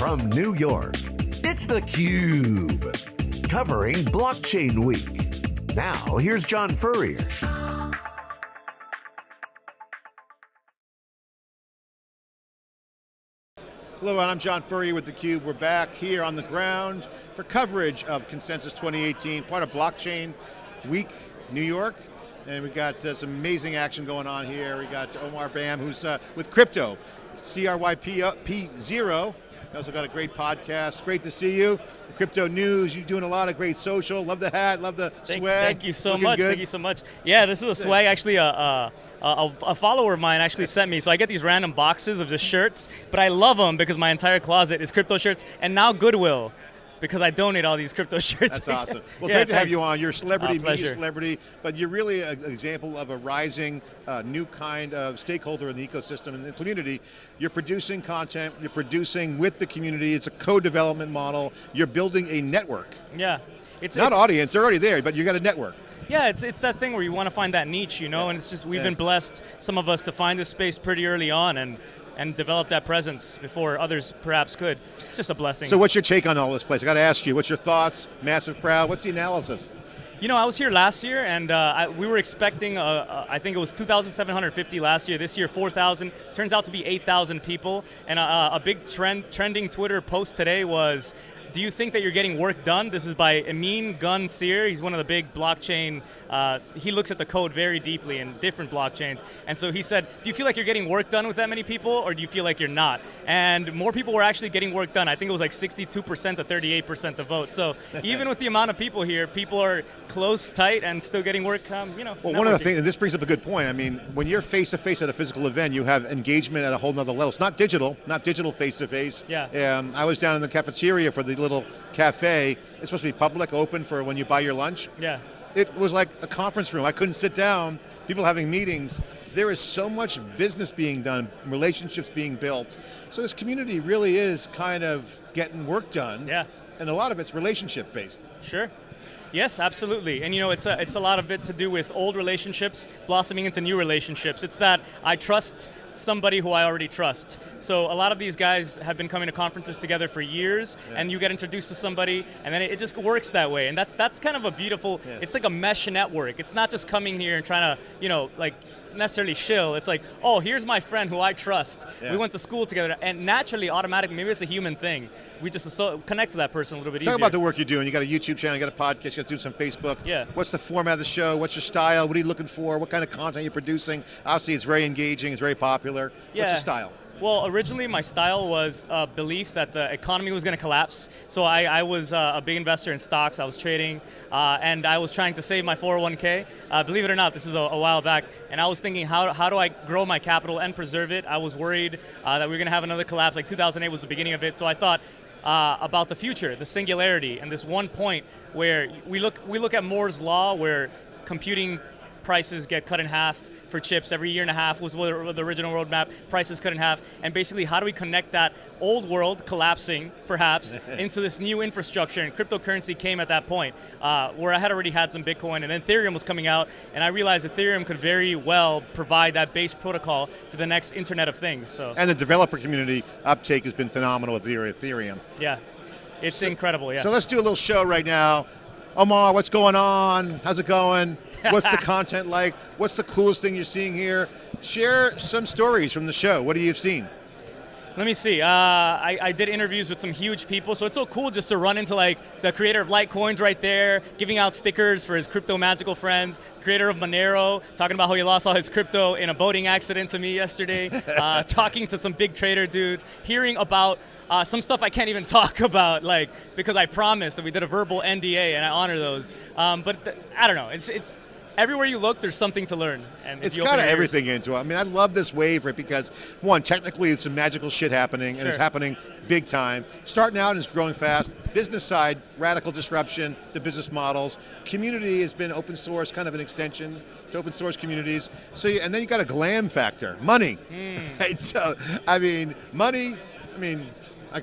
From New York, it's theCUBE. Covering Blockchain Week. Now, here's John Furrier. Hello, and I'm John Furrier with theCUBE. We're back here on the ground for coverage of Consensus 2018, part of Blockchain Week New York. And we've got uh, some amazing action going on here. We got Omar Bham, who's uh, with Crypto, CRYPT0. We also got a great podcast. Great to see you. Crypto News, you're doing a lot of great social. Love the hat, love the thank, swag. Thank you so Looking much, good. thank you so much. Yeah, this is a swag actually a, a, a, a follower of mine actually sent me. So I get these random boxes of just shirts, but I love them because my entire closet is crypto shirts and now Goodwill because I donate all these crypto shirts. That's awesome. Well, Yeah, great to have you on. You're a celebrity, Uh, media celebrity, but you're really an example of a rising uh, new kind of stakeholder in the ecosystem and the community. You're producing content, you're producing with the community, it's a co-development model, you're building a network. Yeah. It's, Not it's- audience, they're already there, but you got a network. Yeah, it's it's that thing where you want to find that niche, you know, and it's just we've Yeah. been blessed, some of us, to find this space pretty early on and and develop that presence before others perhaps could. It's just a blessing. So what's your take on all this place? I got to ask you, what's your thoughts? Massive crowd, what's the analysis? You know, I was here last year, and uh, I, we were expecting, uh, uh, I think it was 2,750 last year. This year, 4,000. Turns out to be 8,000 people. And uh, a big trend, trending Twitter post today was, do you think that you're getting work done? This is by Emin Gün Sirer. He's one of the big blockchain, uh, he looks at the code very deeply in different blockchains. And so he said, do you feel like you're getting work done with that many people, or do you feel like you're not? And more people were actually getting work done. I think it was like 62% to 38% the vote. So even with the amount of people here, people are close, tight, and still getting work, um, you know, Well, one of the things, and this brings up a good point. I mean, when you're face to face at a physical event, you have engagement at a whole nother level. It's not digital, not digital face to face. Yeah. Um, I was down in the cafeteria for the little cafe. It's supposed to be public, open for when you buy your lunch. Yeah. It was like a conference room. I couldn't sit down. People having meetings. There is so much business being done, relationships being built. So this community really is kind of getting work done. Yeah. And a lot of it's relationship based. Sure. Yes, absolutely. And you know, it's a, it's a lot of it to do with old relationships blossoming into new relationships. It's that I trust somebody who I already trust. So a lot of these guys have been coming to conferences together for years, and you get introduced to somebody, and then it, it just works that way. And that's that's kind of a beautiful. It's like a mesh network. It's not just coming here and trying to, you know, like necessarily shill. It's like, oh, here's my friend who I trust. Yeah. We went to school together, and naturally, automatically, maybe it's a human thing. We just connect to that person a little bit easier. Talk easier. about the work you're doing. You got a YouTube channel, you got a podcast, you got to do some Facebook. Yeah. What's the format of the show? What's your style? What are you looking for? What kind of content you're producing? Obviously, it's very engaging. It's very popular. Yeah. What's your style? Well, originally my style was a belief that the economy was going to collapse. So I, I was uh, a big investor in stocks. I was trading, uh, and I was trying to save my 401k. Uh, believe it or not, this was a, a while back, and I was thinking, how, how do I grow my capital and preserve it? I was worried uh, that we were going to have another collapse. Like 2008 was the beginning of it, so I thought. Uh, about the future, the singularity, and this one point where we look we look at Moore's law, where computing prices get cut in half for chips every year and a half was the original roadmap, prices cut in half, and basically how do we connect that old world collapsing, perhaps, into this new infrastructure, and cryptocurrency came at that point, uh, where I had already had some Bitcoin, and then Ethereum was coming out, and I realized Ethereum could very well provide that base protocol for the next Internet of Things, so And the developer community uptake has been phenomenal with Ethereum. yeah, it's incredible, yeah. So let's do a little show right now. Omar, what's going on? How's it going? What's the content like? What's the coolest thing you're seeing here? Share some stories from the show. What have you seen? Let me see. Uh, I, I did interviews with some huge people, so it's so cool just to run into like the creator of Litecoins right there, giving out stickers for his crypto magical friends. Creator of Monero, talking about how he lost all his crypto in a boating accident to me yesterday. uh, talking to some big trader dudes, hearing about. Uh, some stuff I can't even talk about, like because I promised that we did a verbal NDA, and I honor those. Um, but I don't know. It's it's everywhere you look, there's something to learn. And It's got ears- everything into it. I mean, I love this wave right because one, technically, it's some magical shit happening, and it's happening big time. Starting out and it's growing fast. Business side, radical disruption to business models. Community has been open source, kind of an extension to open source communities. So, you, and then you got a glam factor, money. Hmm. Right? So, I mean, money. I mean, I,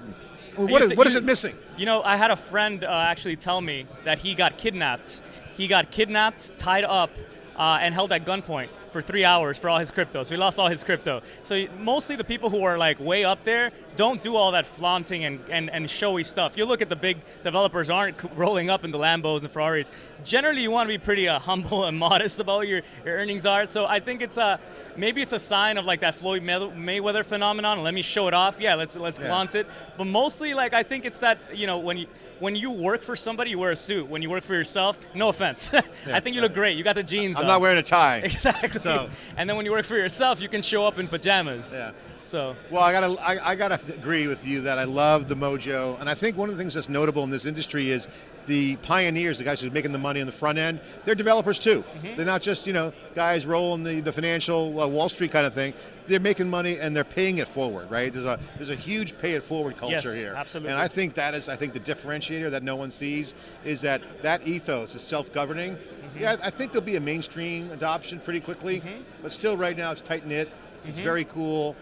what You is what is it missing? You know, I had a friend uh, actually tell me that he got kidnapped. He got kidnapped, tied up, uh, and held at gunpoint for three hours for all his crypto. So he lost all his crypto. So mostly the people who are like way up there, don't do all that flaunting and, and, and showy stuff. You look at the big developers aren't rolling up in the Lambos and Ferraris. Generally, you want to be pretty uh, humble and modest about what your, your earnings are. So I think it's a maybe it's a sign of like that Floyd Mayweather phenomenon. Let me show it off. Yeah, let's let's Yeah. flaunt it. But mostly, like I think it's that you know when you when you work for somebody, you wear a suit. When you work for yourself, no offense, I think you look great. You got the jeans. I'm on. not wearing a tie. Exactly. So- and then when you work for yourself, you can show up in pajamas. Yeah. So Well, I gotta, I, I gotta agree with you that I love the mojo, and I think one of the things that's notable in this industry is the pioneers, the guys who are making the money on the front end. They're developers too. Mm-hmm. They're not just you know guys rolling the, the financial uh, Wall Street kind of thing. They're making money and they're paying it forward, right? There's a there's a huge pay it forward culture Yes, here, absolutely. And I think that is I think the differentiator that no one sees is that that ethos is self-governing. Mm-hmm. Yeah, I think there'll be a mainstream adoption pretty quickly, but still right now it's tight knit. It's very cool,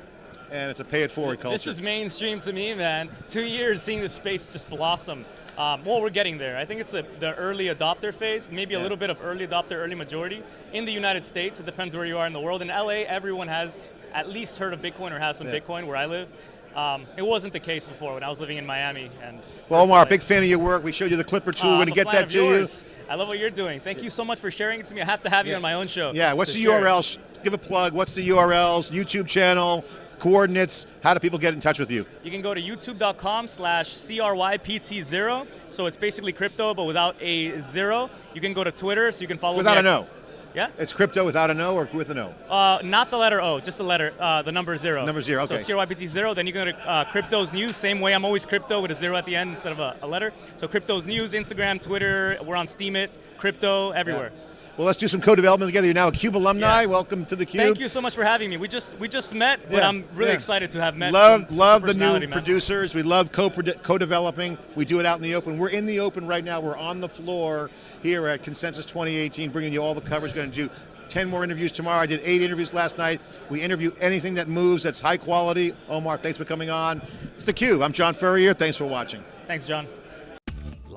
and it's a pay it forward culture. This is mainstream to me, man. Two years seeing the space just blossom. Um, well, we're getting there. I think it's the, the early adopter phase, maybe a little bit of early adopter, early majority. In the United States, it depends where you are in the world. In LA, everyone has at least heard of Bitcoin or has some Yeah. Bitcoin where I live. Um, it wasn't the case before when I was living in Miami. And Well, Omar, LA. big fan of your work. We showed you the Clipper tool. Uh, We're going to get that to yours. I love what you're doing. Thank you so much for sharing it to me. I have to have you on my own show. Yeah, what's the. URL? Give a plug. What's the URLs? YouTube channel, coordinates. How do people get in touch with you? You can go to youtube.com slash CRYPT0. So it's basically crypto, but without a zero. You can go to Twitter, so you can follow Without a no. Yeah? It's crypto without a no or with a no? Uh, not the letter O, just the letter, uh, the number zero. Number zero, okay. So CRYPT0, then you can go to uh, Crypto's News, same way I'm always crypto with a zero at the end instead of a, a letter. So Crypto's News, Instagram, Twitter, we're on Steemit, Crypto, everywhere. Well, let's do some co-development together. You're now a Cube alumni. Yeah. Welcome to the Cube. Thank you so much for having me. We just we just met, but Yeah, I'm really yeah. excited to have met. Love, some- a love the new producers. We love co- co-developing. We do it out in the open. We're in the open right now. We're on the floor here at Consensus 2018, bringing you all the coverage. Going to do 10 more interviews tomorrow. I did eight interviews last night. We interview anything that moves that's high quality. Omar, thanks for coming on. It's the Cube. I'm John Furrier. Thanks for watching. Thanks, John.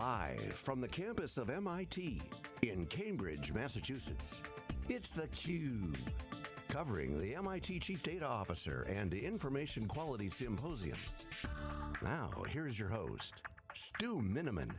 Live from the campus of MIT in Cambridge, Massachusetts, it's theCUBE. Covering the MIT Chief Data Officer and Information Quality Symposium. Now, here's your host, Stu Miniman.